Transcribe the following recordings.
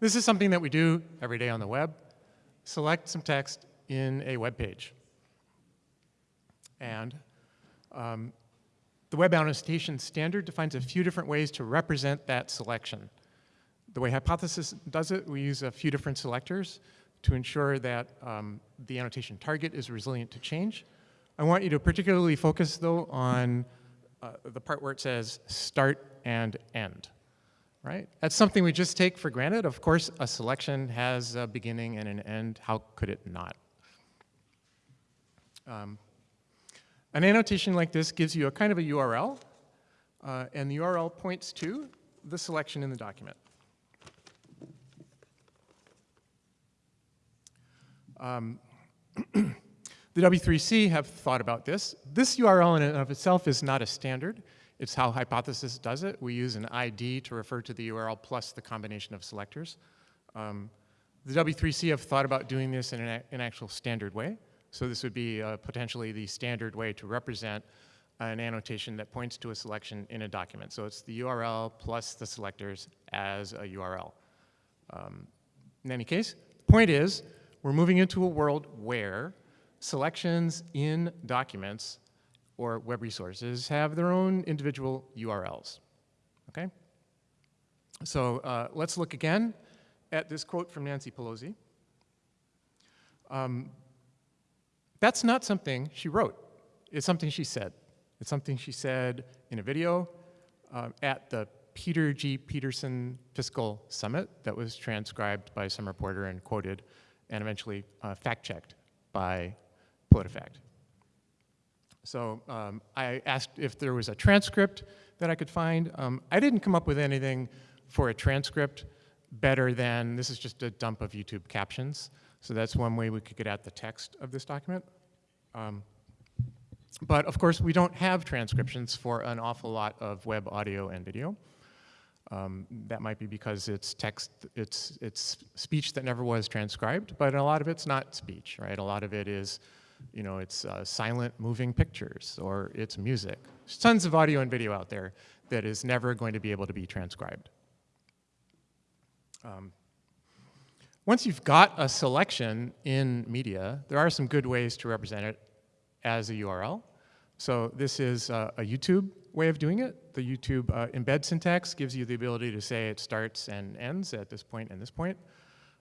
This is something that we do every day on the web. Select some text in a web page. And um, the Web Annotation Standard defines a few different ways to represent that selection. The way Hypothesis does it, we use a few different selectors to ensure that um, the annotation target is resilient to change. I want you to particularly focus, though, on uh, the part where it says start and end, right? That's something we just take for granted. Of course, a selection has a beginning and an end. How could it not? Um, an annotation like this gives you a kind of a URL, uh, and the URL points to the selection in the document. Um, the W3C have thought about this. This URL in and of itself is not a standard. It's how Hypothesis does it. We use an ID to refer to the URL plus the combination of selectors. Um, the W3C have thought about doing this in an, an actual standard way. So this would be uh, potentially the standard way to represent an annotation that points to a selection in a document. So it's the URL plus the selectors as a URL. Um, in any case, the point is, we're moving into a world where selections in documents or web resources have their own individual URLs, okay? So uh, let's look again at this quote from Nancy Pelosi. Um, that's not something she wrote. It's something she said. It's something she said in a video uh, at the Peter G. Peterson Fiscal Summit that was transcribed by some reporter and quoted and eventually uh, fact-checked by PolitiFact. So um, I asked if there was a transcript that I could find. Um, I didn't come up with anything for a transcript better than, this is just a dump of YouTube captions. So that's one way we could get at the text of this document. Um, but of course, we don't have transcriptions for an awful lot of web audio and video. Um, that might be because it's text, it's, it's speech that never was transcribed, but a lot of it's not speech, right? A lot of it is, you know, it's uh, silent moving pictures or it's music. There's tons of audio and video out there that is never going to be able to be transcribed. Um, once you've got a selection in media, there are some good ways to represent it as a URL. So this is uh, a YouTube way of doing it. The YouTube uh, embed syntax gives you the ability to say it starts and ends at this point and this point.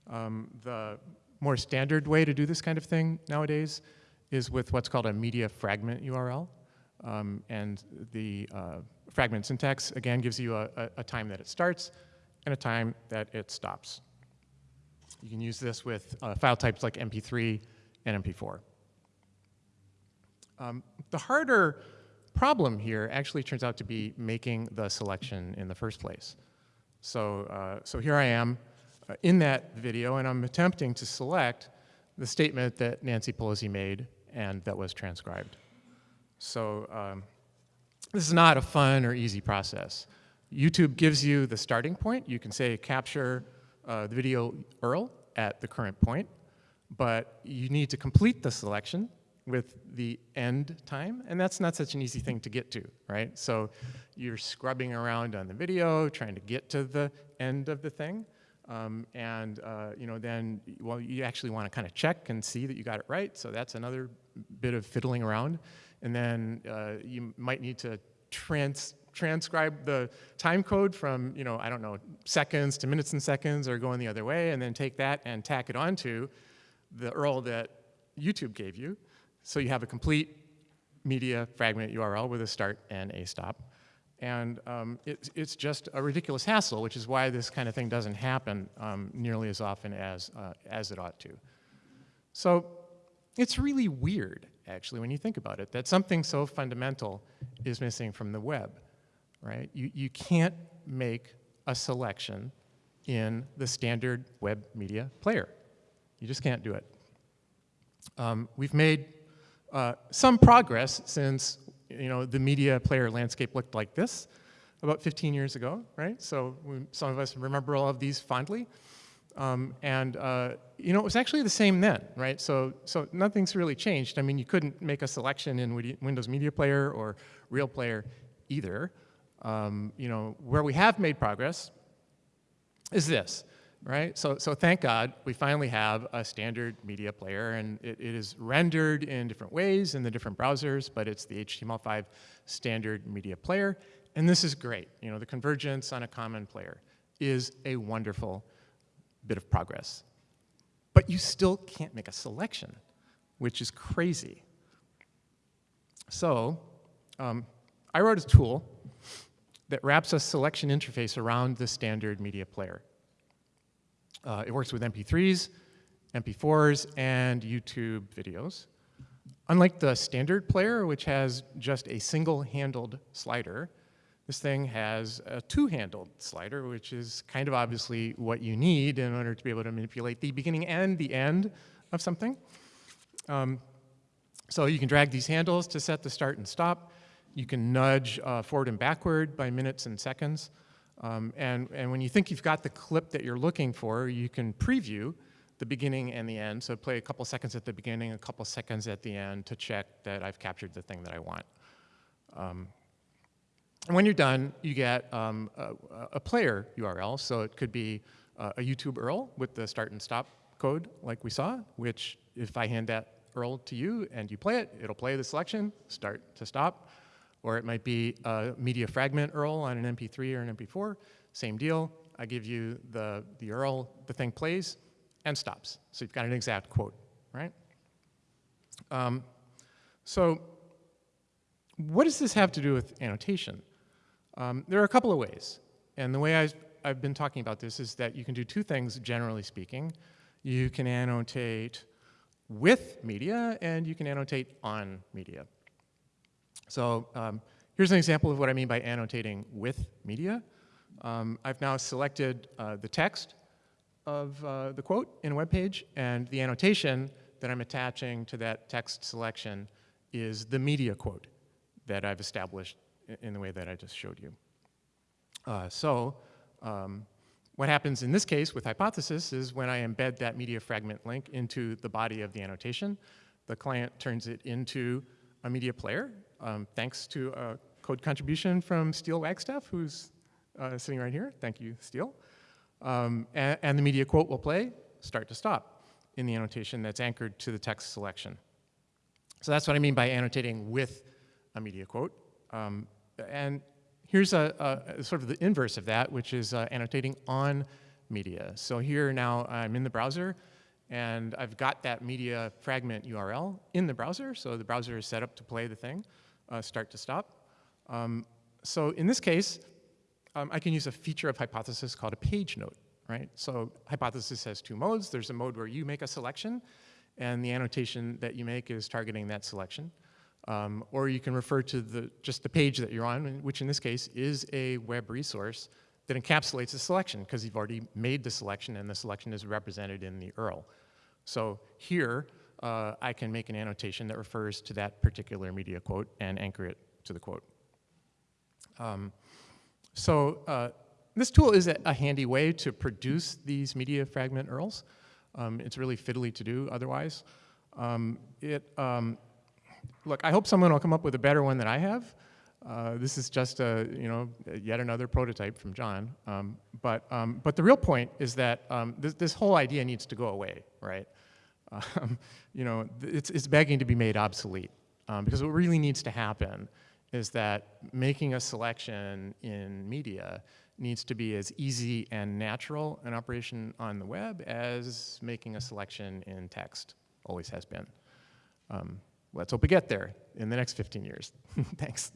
Um, the more standard way to do this kind of thing nowadays is with what's called a media fragment URL. Um, and the uh, fragment syntax, again, gives you a, a, time that it starts and a time that it stops. You can use this with uh, file types like MP3 and MP4. Um, the harder problem here actually turns out to be making the selection in the first place. So, uh, so here I am uh, in that video, and I'm attempting to select the statement that Nancy Pelosi made and that was transcribed. So um, this is not a fun or easy process. YouTube gives you the starting point. You can say capture uh, the video URL at the current point, but you need to complete the selection with the end time, and that's not such an easy thing to get to, right? So you're scrubbing around on the video, trying to get to the end of the thing, um, and uh, you know then, well, you actually want to kind of check and see that you got it right, so that's another bit of fiddling around, and then uh, you might need to trans transcribe the time code from, you know, I don't know, seconds to minutes and seconds or going the other way, and then take that and tack it onto the URL that YouTube gave you, so you have a complete media fragment URL with a start and a stop. And um, it, it's just a ridiculous hassle, which is why this kind of thing doesn't happen um, nearly as often as, uh, as it ought to. So it's really weird, actually, when you think about it, that something so fundamental is missing from the web, right? You, you can't make a selection in the standard web media player. You just can't do it. Um, we've made uh, some progress since you know the media player landscape looked like this about 15 years ago, right? So we, some of us remember all of these fondly. Um, and uh, you know, it was actually the same then, right? So, so nothing's really changed. I mean, you couldn't make a selection in Windows Media Player or Real Player either. Um, you know, where we have made progress is this. Right? So, so thank God we finally have a standard media player and it, it is rendered in different ways in the different browsers, but it's the HTML5 standard media player. And this is great. You know, the convergence on a common player is a wonderful bit of progress. But you still can't make a selection, which is crazy. So um, I wrote a tool that wraps a selection interface around the standard media player. Uh, it works with MP3s, MP4s, and YouTube videos. Unlike the standard player, which has just a single-handled slider, this thing has a two-handled slider, which is kind of obviously what you need in order to be able to manipulate the beginning and the end of something. Um, so you can drag these handles to set the start and stop. You can nudge uh, forward and backward by minutes and seconds. Um, and, and when you think you've got the clip that you're looking for, you can preview the beginning and the end. So play a couple seconds at the beginning, a couple seconds at the end to check that I've captured the thing that I want. Um, and when you're done, you get um, a, a, player URL. So it could be uh, a YouTube URL with the start and stop code like we saw, which if I hand that URL to you and you play it, it'll play the selection, start to stop. Or it might be a media fragment URL on an MP3 or an MP4, same deal. I give you the, the URL, the thing plays and stops. So you've got an exact quote, right? Um, so what does this have to do with annotation? Um, there are a couple of ways. And the way I've, I've been talking about this is that you can do two things, generally speaking. You can annotate with media, and you can annotate on media. So um, here's an example of what I mean by annotating with media. Um, I've now selected uh, the text of uh, the quote in a web page, and the annotation that I'm attaching to that text selection is the media quote that I've established in the way that I just showed you. Uh, so um, what happens in this case with hypothesis is when I embed that media fragment link into the body of the annotation, the client turns it into a media player, um, thanks to a code contribution from Steel Wagstaff, who's uh, sitting right here. Thank you, Steel. Um, and, and, the media quote will play start to stop in the annotation that's anchored to the text selection. So that's what I mean by annotating with a media quote. Um, and Here's a, a, sort of the inverse of that, which is uh, annotating on media. So here now I'm in the browser, and I've got that media fragment URL in the browser, so the browser is set up to play the thing, uh, start to stop. Um, so in this case, um, I can use a feature of Hypothesis called a page note, right? So Hypothesis has two modes. There's a mode where you make a selection, and the annotation that you make is targeting that selection. Um, or you can refer to the, just the page that you're on, which in this case is a web resource that encapsulates the selection because you've already made the selection and the selection is represented in the URL. So here, uh, I can make an annotation that refers to that particular media quote and anchor it to the quote. Um, so uh, this tool is a, a, handy way to produce these media fragment URLs. Um, it's really fiddly to do otherwise. Um, it, um, look, I hope someone will come up with a better one than I have. Uh, this is just a, you know, yet another prototype from John. Um, but, um, but the real point is that this, this, whole idea needs to go away, right? Um, you know, it's, it's begging to be made obsolete. Um, because what really needs to happen is that making a selection in media needs to be as easy and natural an operation on the web as making a selection in text always has been. Um, let's hope we get there in the next 15 years. Thanks.